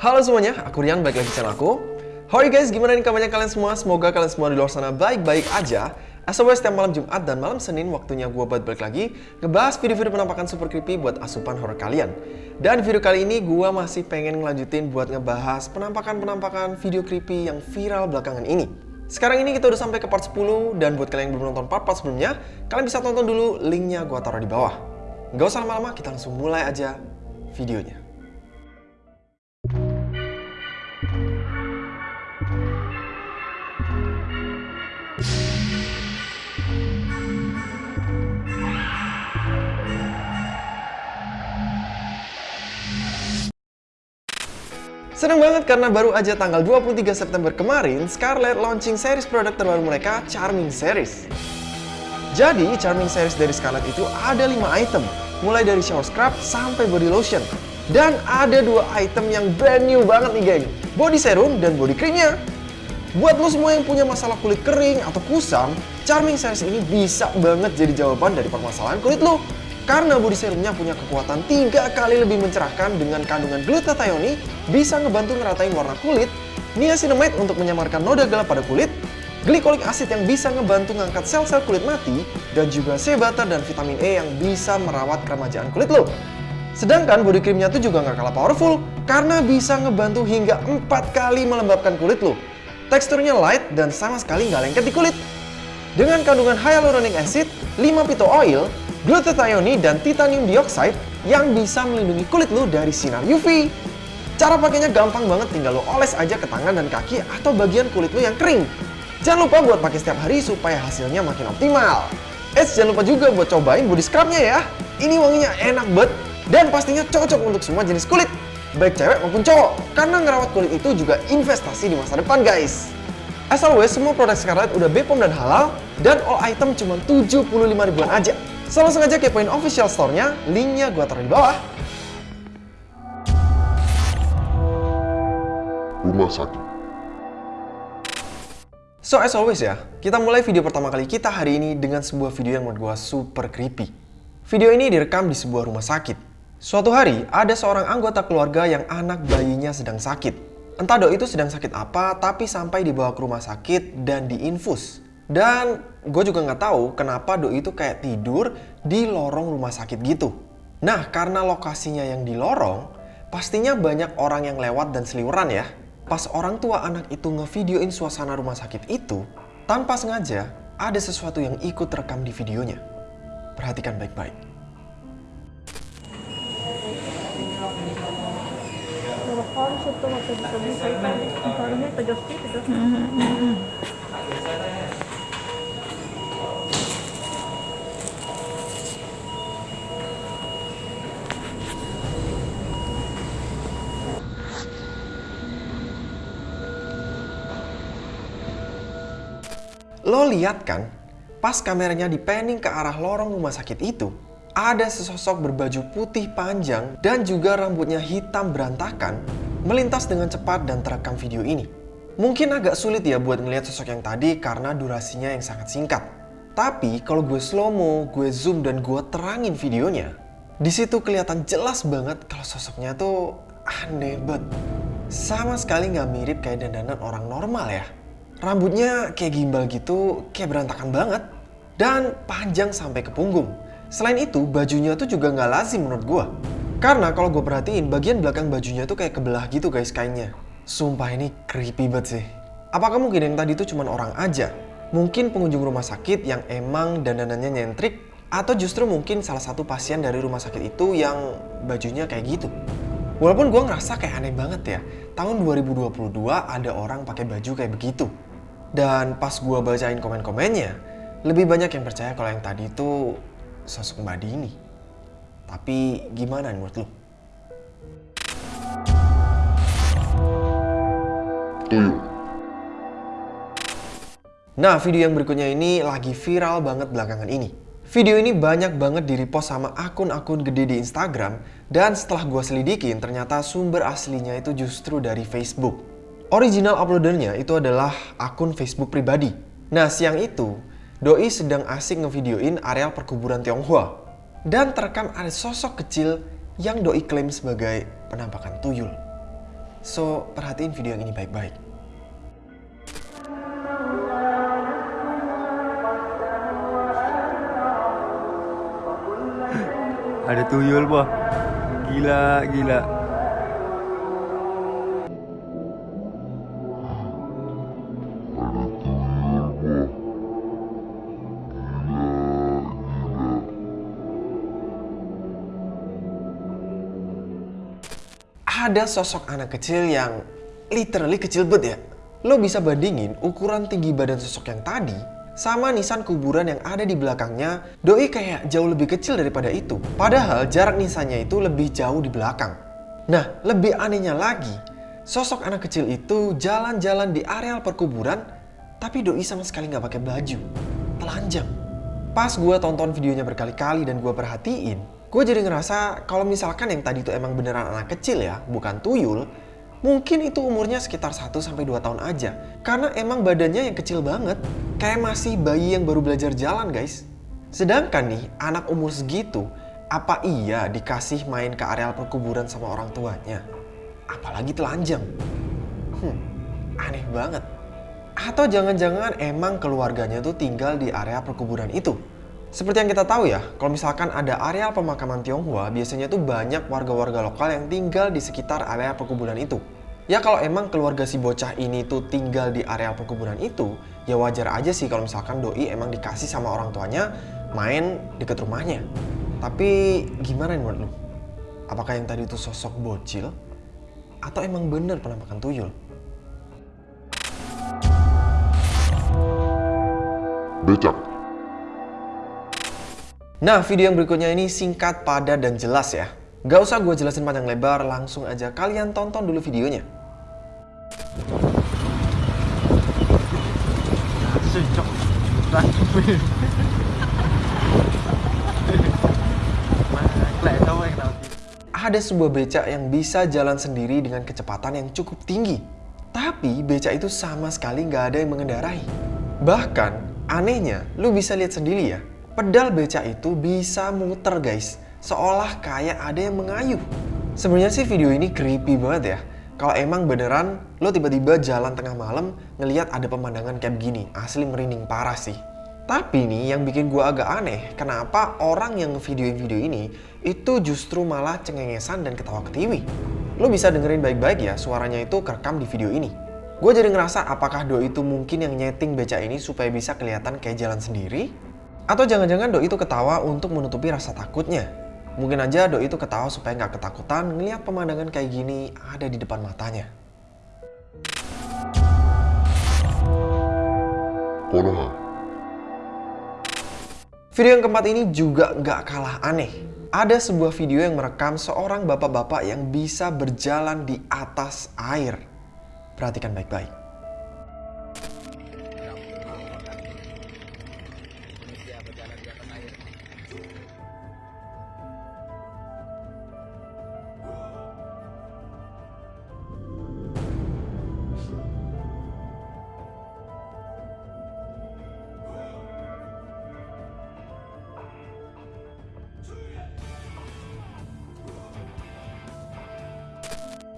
Halo semuanya, aku Rian, balik lagi channel aku. How are you guys? Gimana nih kabarnya kalian semua? Semoga kalian semua di luar sana baik-baik aja. As always, setiap malam Jumat dan malam Senin waktunya gue buat balik lagi ngebahas video-video penampakan super creepy buat asupan horror kalian. Dan video kali ini gue masih pengen ngelanjutin buat ngebahas penampakan-penampakan video creepy yang viral belakangan ini. Sekarang ini kita udah sampai ke part 10 dan buat kalian yang belum nonton part-part sebelumnya, kalian bisa tonton dulu linknya gue taruh di bawah. Gak usah lama-lama, kita langsung mulai aja videonya. Seneng banget karena baru aja tanggal 23 September kemarin, Scarlett launching series produk terbaru mereka, Charming Series. Jadi, Charming Series dari Scarlett itu ada 5 item, mulai dari shower scrub sampai body lotion. Dan ada dua item yang brand new banget nih geng, body serum dan body creamnya. Buat lo semua yang punya masalah kulit kering atau kusam, Charming Series ini bisa banget jadi jawaban dari permasalahan kulit lo. Karena body serumnya punya kekuatan tiga kali lebih mencerahkan dengan kandungan glutathione, bisa ngebantu ngeratain warna kulit, niacinamide untuk menyamarkan noda gelap pada kulit, glycolic acid yang bisa ngebantu ngangkat sel-sel kulit mati, dan juga shea butter dan vitamin E yang bisa merawat keremajaan kulit lo. Sedangkan body creamnya tuh juga nggak kalah powerful, karena bisa ngebantu hingga 4 kali melembabkan kulit lo. Teksturnya light dan sama sekali nggak lengket di kulit. Dengan kandungan hyaluronic acid, 5 pito oil, glutathione dan titanium dioxide yang bisa melindungi kulit lo dari sinar UV. Cara pakainya gampang banget, tinggal lo oles aja ke tangan dan kaki atau bagian kulit lo yang kering. Jangan lupa buat pakai setiap hari supaya hasilnya makin optimal. Eh, jangan lupa juga buat cobain body scrubnya ya. Ini wanginya enak banget dan pastinya cocok untuk semua jenis kulit, baik cewek maupun cowok. Karena ngerawat kulit itu juga investasi di masa depan guys. As always, semua produk Scarlett udah BPOM dan halal, dan all item cuma 75 ribuan aja. So langsung aja kepoin official store-nya, linknya gue taruh di bawah. Rumah sakit. So as always ya, kita mulai video pertama kali kita hari ini dengan sebuah video yang menurut gue super creepy. Video ini direkam di sebuah rumah sakit. Suatu hari, ada seorang anggota keluarga yang anak bayinya sedang sakit. Entah doi itu sedang sakit apa, tapi sampai dibawa ke rumah sakit dan diinfus. Dan gue juga nggak tahu kenapa doi itu kayak tidur di lorong rumah sakit gitu. Nah, karena lokasinya yang di lorong, pastinya banyak orang yang lewat dan seliuran ya. Pas orang tua anak itu ngevideoin suasana rumah sakit itu, tanpa sengaja ada sesuatu yang ikut rekam di videonya. Perhatikan baik-baik. Lo lihat kan, pas kameranya dipanning ke arah lorong rumah sakit itu, ada sesosok berbaju putih panjang dan juga rambutnya hitam berantakan melintas dengan cepat dan terekam video ini. Mungkin agak sulit ya buat ngeliat sosok yang tadi karena durasinya yang sangat singkat. Tapi kalau gue slow mo, gue zoom dan gue terangin videonya, di situ kelihatan jelas banget kalau sosoknya tuh aneh banget. Sama sekali nggak mirip kayak dandanan orang normal ya. Rambutnya kayak gimbal gitu, kayak berantakan banget. Dan panjang sampai ke punggung. Selain itu, bajunya tuh juga nggak lazim menurut gue. Karena kalau gue perhatiin, bagian belakang bajunya tuh kayak kebelah gitu guys kainnya. Sumpah ini creepy banget sih. Apakah mungkin yang tadi tuh cuma orang aja? Mungkin pengunjung rumah sakit yang emang dandanannya nyentrik? Atau justru mungkin salah satu pasien dari rumah sakit itu yang bajunya kayak gitu? Walaupun gue ngerasa kayak aneh banget ya, tahun 2022 ada orang pakai baju kayak begitu. Dan pas gue bacain komen-komennya, lebih banyak yang percaya kalau yang tadi itu sosok Mbak Dini. Tapi gimana menurut lo? Tuyul. Nah, video yang berikutnya ini lagi viral banget belakangan ini. Video ini banyak banget di-repost sama akun-akun gede di Instagram dan setelah gue selidikin ternyata sumber aslinya itu justru dari Facebook. Original uploadernya itu adalah akun Facebook pribadi. Nah, siang itu, Doi sedang asik ngevideoin areal perkuburan Tionghoa. Dan terekam ada sosok kecil yang Doi klaim sebagai penampakan tuyul. So, perhatiin video yang ini baik-baik. Ada tuyul bah. Gila, gila. Ada sosok anak kecil yang literally kecil banget ya. Lo bisa bandingin ukuran tinggi badan sosok yang tadi sama nisan kuburan yang ada di belakangnya, doi kayak jauh lebih kecil daripada itu. Padahal jarak nisannya itu lebih jauh di belakang. Nah, lebih anehnya lagi, sosok anak kecil itu jalan-jalan di areal perkuburan, tapi doi sama sekali nggak pakai baju. Telanjang. Pas gue tonton videonya berkali-kali dan gue perhatiin, gue jadi ngerasa kalau misalkan yang tadi itu emang beneran anak kecil ya, bukan tuyul, Mungkin itu umurnya sekitar 1-2 tahun aja. Karena emang badannya yang kecil banget. Kayak masih bayi yang baru belajar jalan guys. Sedangkan nih, anak umur segitu, apa iya dikasih main ke areal perkuburan sama orang tuanya? Apalagi telanjang. Hmm, aneh banget. Atau jangan-jangan emang keluarganya tuh tinggal di area perkuburan itu. Seperti yang kita tahu ya, kalau misalkan ada areal pemakaman Tionghoa, biasanya tuh banyak warga-warga lokal yang tinggal di sekitar area perkuburan itu. Ya kalau emang keluarga si bocah ini tuh tinggal di areal perkuburan itu, ya wajar aja sih kalau misalkan doi emang dikasih sama orang tuanya main deket rumahnya. Tapi gimana menurut lu? Apakah yang tadi itu sosok bocil? Atau emang bener penampakan tuyul? Becak. Nah, video yang berikutnya ini singkat, padat, dan jelas ya. Gak usah gue jelasin panjang lebar, langsung aja kalian tonton dulu videonya. Ada sebuah becak yang bisa jalan sendiri dengan kecepatan yang cukup tinggi. Tapi becak itu sama sekali nggak ada yang mengendarai. Bahkan, anehnya, lu bisa lihat sendiri ya, pedal beca itu bisa muter guys. Seolah kayak ada yang mengayuh. Sebenarnya sih video ini creepy banget ya. Kalau emang beneran lo tiba-tiba jalan tengah malam ngeliat ada pemandangan kayak begini, asli merinding parah sih. Tapi nih yang bikin gue agak aneh, kenapa orang yang ngevideoin video ini itu justru malah cengengesan dan ketawa ketiwi. Lo bisa dengerin baik-baik ya suaranya itu kerekam di video ini. Gue jadi ngerasa apakah Do itu mungkin yang nyeting beca ini supaya bisa kelihatan kayak jalan sendiri? Atau jangan-jangan doi itu ketawa untuk menutupi rasa takutnya. Mungkin aja doi itu ketawa supaya nggak ketakutan ngeliat pemandangan kayak gini ada di depan matanya. Konoha. Video yang keempat ini juga nggak kalah aneh. Ada sebuah video yang merekam seorang bapak-bapak yang bisa berjalan di atas air. Perhatikan baik-baik.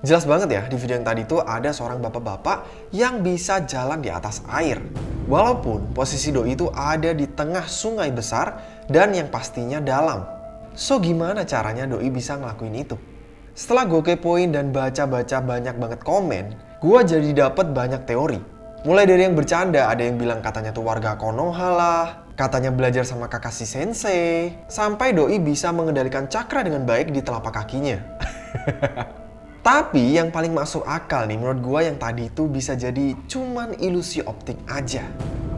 Jelas banget ya, di video yang tadi tuh ada seorang bapak-bapak yang bisa jalan di atas air. Walaupun posisi doi itu ada di tengah sungai besar dan yang pastinya dalam. So gimana caranya doi bisa ngelakuin itu? Setelah gue kepoin dan baca-baca banyak banget komen, gue jadi dapet banyak teori. Mulai dari yang bercanda, ada yang bilang katanya tuh warga Konoha lah, katanya belajar sama Kakashi Sensei, sampai doi bisa mengendalikan cakra dengan baik di telapak kakinya. Tapi yang paling masuk akal nih menurut gue yang tadi itu bisa jadi cuman ilusi optik aja.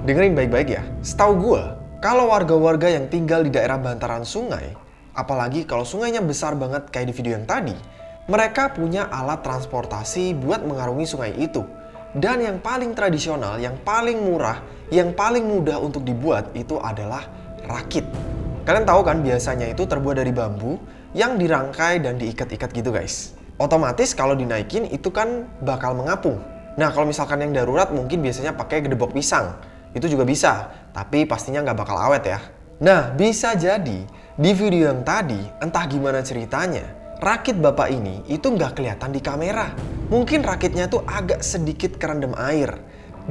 Dengerin baik-baik ya, setahu gue kalau warga-warga yang tinggal di daerah bantaran sungai, apalagi kalau sungainya besar banget kayak di video yang tadi, mereka punya alat transportasi buat mengarungi sungai itu. Dan yang paling tradisional, yang paling murah, yang paling mudah untuk dibuat itu adalah rakit. Kalian tahu kan biasanya itu terbuat dari bambu yang dirangkai dan diikat-ikat gitu guys otomatis kalau dinaikin itu kan bakal mengapung. Nah kalau misalkan yang darurat mungkin biasanya pakai gedebok pisang. Itu juga bisa, tapi pastinya nggak bakal awet ya. Nah bisa jadi di video yang tadi entah gimana ceritanya, rakit bapak ini itu nggak kelihatan di kamera. mungkin rakitnya tuh agak sedikit kerendam air.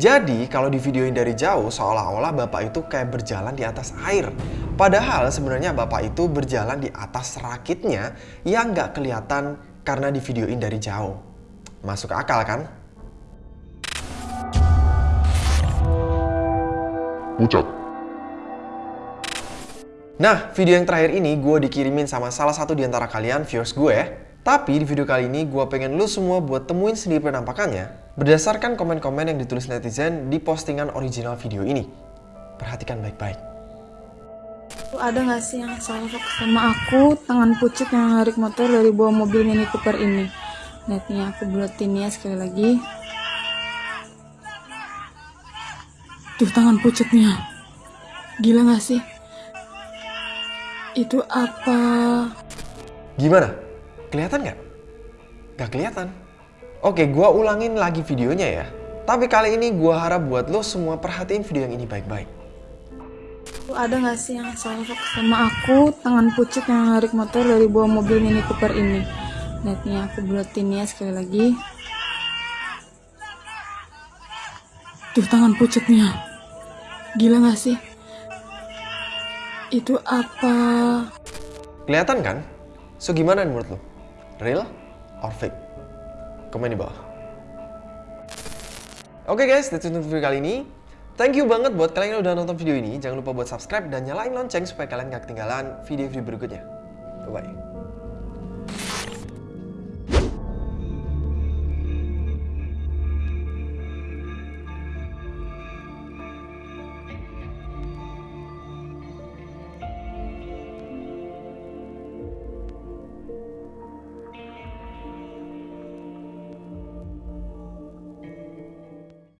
Jadi kalau di videoin dari jauh seolah-olah bapak itu kayak berjalan di atas air. Padahal sebenarnya bapak itu berjalan di atas rakitnya yang nggak kelihatan karena di videoin dari jauh. Masuk akal kan? Pucat. Nah, video yang terakhir ini gue dikirimin sama salah satu di antara kalian viewers gue. Tapi di video kali ini gue pengen lu semua buat temuin sendiri penampakannya berdasarkan komen-komen yang ditulis netizen di postingan original video ini. Perhatikan baik-baik. Ada nggak sih yang salah sama aku tangan pucet yang narik motor dari bawah mobil Mini Cooper ini? Nih aku buletin ya sekali lagi. Tuh tangan pucetnya. Gila nggak sih? Itu apa? Gimana? Kelihatan nggak? Nggak kelihatan. Oke, gue ulangin lagi videonya ya. Tapi kali ini gue harap buat lo semua perhatiin video yang ini baik-baik. Ada nggak sih yang salah sama aku tangan pucet yang narik motor dari bawah mobil Mini Cooper ini? Nih aku buletin ya sekali lagi. Tuh tangan pucetnya. Gila gak sih? Itu apa? Kelihatan kan? So gimana menurut lo? Real or fake? Komen di bawah. Oke guys, that's it untuk video kali ini. Thank you banget buat kalian yang udah nonton video ini. Jangan lupa buat subscribe dan nyalain lonceng supaya kalian gak ketinggalan video-video berikutnya. Bye-bye.